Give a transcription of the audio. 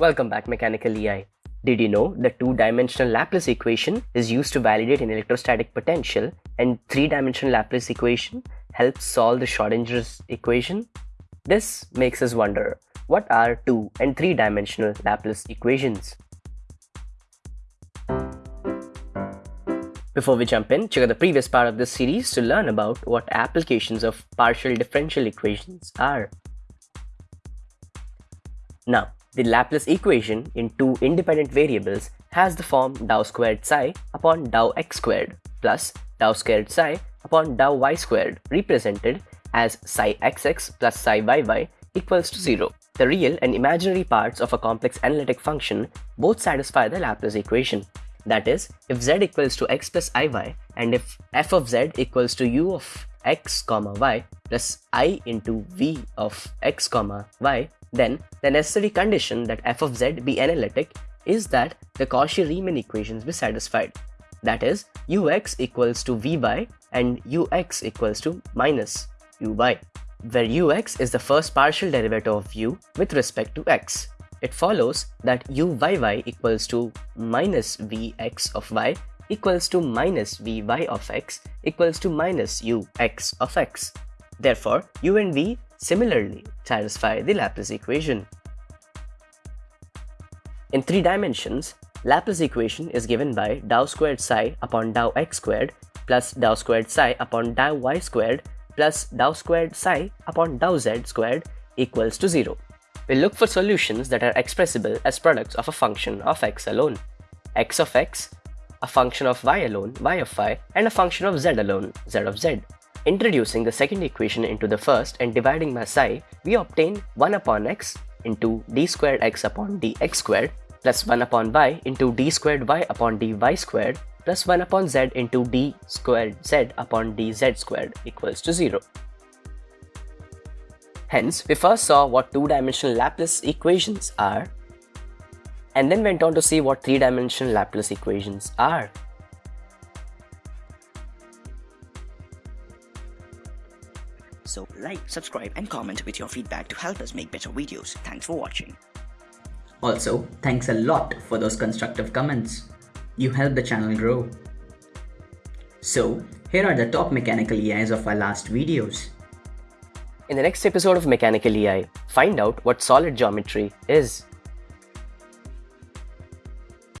Welcome back Mechanical EI. Did you know the two-dimensional Laplace equation is used to validate an electrostatic potential and three-dimensional Laplace equation helps solve the Schrodinger's equation? This makes us wonder, what are two and three-dimensional Laplace equations? Before we jump in, check out the previous part of this series to learn about what applications of partial differential equations are. Now, the Laplace equation in two independent variables has the form dou squared psi upon dou x squared plus dou squared psi upon dou y squared represented as psi xx plus psi yy equals to 0. The real and imaginary parts of a complex analytic function both satisfy the Laplace equation. That is, if z equals to x plus iy and if f of z equals to u of x comma y plus i into v of x comma y, then the necessary condition that f of z be analytic is that the Cauchy-Riemann equations be satisfied. That is, ux equals to vy and ux equals to minus uy, where ux is the first partial derivative of u with respect to x it follows that uyy equals to minus vx of y equals to minus vy of x equals to minus ux of x. Therefore, u and v similarly satisfy the Laplace equation. In three dimensions, Laplace equation is given by dou squared psi upon dou x squared plus dou squared psi upon dou y squared plus dou squared psi upon dou z squared equals to 0 we look for solutions that are expressible as products of a function of x alone, x of x, a function of y alone, y of y, and a function of z alone, z of z. Introducing the second equation into the first and dividing by psi, we obtain 1 upon x into d squared x upon dx squared plus 1 upon y into d squared y upon dy squared plus 1 upon z into d squared z upon dz squared equals to 0. Hence, we first saw what two-dimensional Laplace equations are, and then went on to see what three-dimensional Laplace equations are. So like, subscribe and comment with your feedback to help us make better videos. Thanks for watching. Also, thanks a lot for those constructive comments. You help the channel grow. So, here are the top mechanical EIs of our last videos. In the next episode of Mechanical EI, find out what solid geometry is.